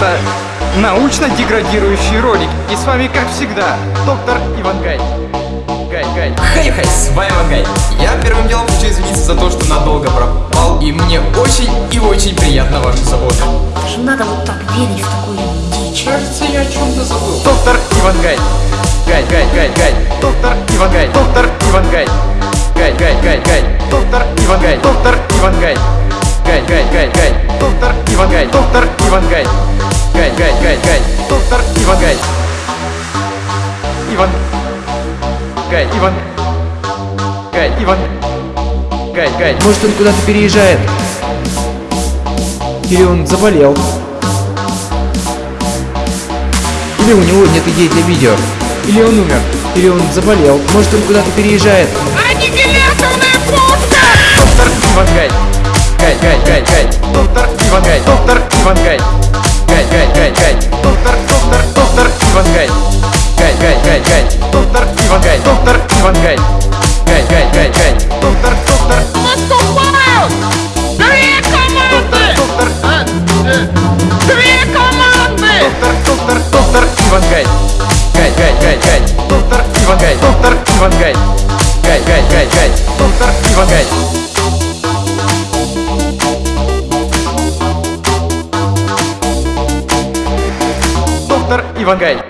Это научно-деградирующий ролик. И с вами, как всегда, доктор Иван Гай. Гай, Гай. Хей-хей, с вами Ивангай. Я первым делом хочу извиниться за то, что надолго пропал, и мне очень и очень приятна ваша забота. Даже надо вот так верить в такую дичь. Кажется, я о чем-то забыл. Доктор Иван Гай. Гай, Гай, Гай, Гай. Доктор Иван Гай. Доктор Иван Гай. Гай, Гай, Гай, Гай. Доктор Иван Гай. Доктор Иван Гай. Гай, Гай, Гай, Гай. Доктор Иван Гай. Доктор Иван Гай. Гай, Гай, Гай, Гай. Доктор Иван Гай. Иван. Гай, Иван. Гай, Иван. Гай, Гай. Может он куда-то переезжает? Или он заболел? Или у него нет идей для видео? Или он умер? Или он заболел? Может он куда-то переезжает? Доктор Иван Гай. Гай, Гай, Гай, Гай. Доктор Иван Гай. Доктор Иван Гай. Гай, Гай, Гай, Гай. Доктор, доктор, доктор Иван Гай. Гай, Гай, Гай, Гай. Доктор Иван Гай. Доктор Иван Гай. Гай, Гай, Гай, Гай. Доктор, доктор. Две команды! Доктор, А, э, Две команды! доктор, доктор, доктор Иван Гай. Гай, Гай, Гай, Гай. Доктор Иван Гай. Доктор Иван Гай. Гай, Гай, Гай, Гай. Доктор Иван Гай.